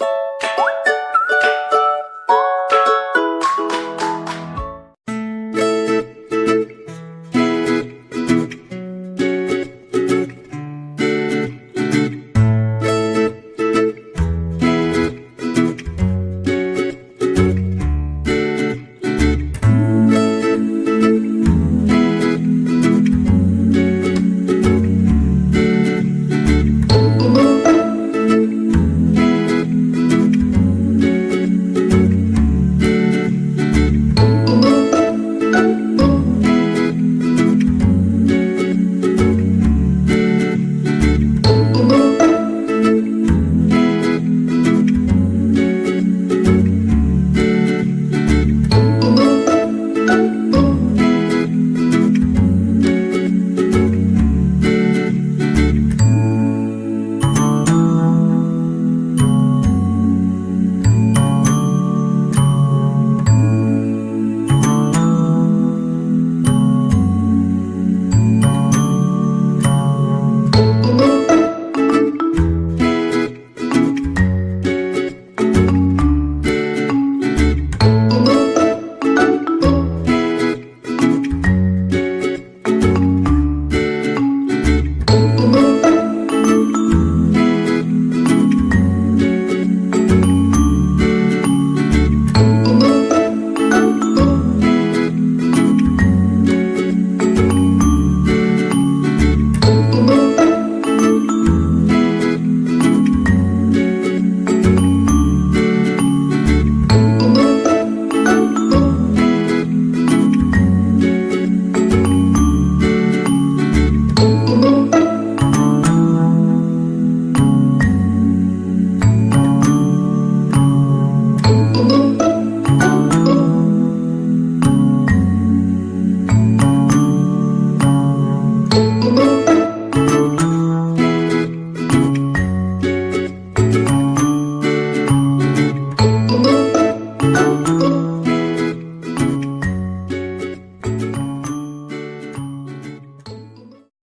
you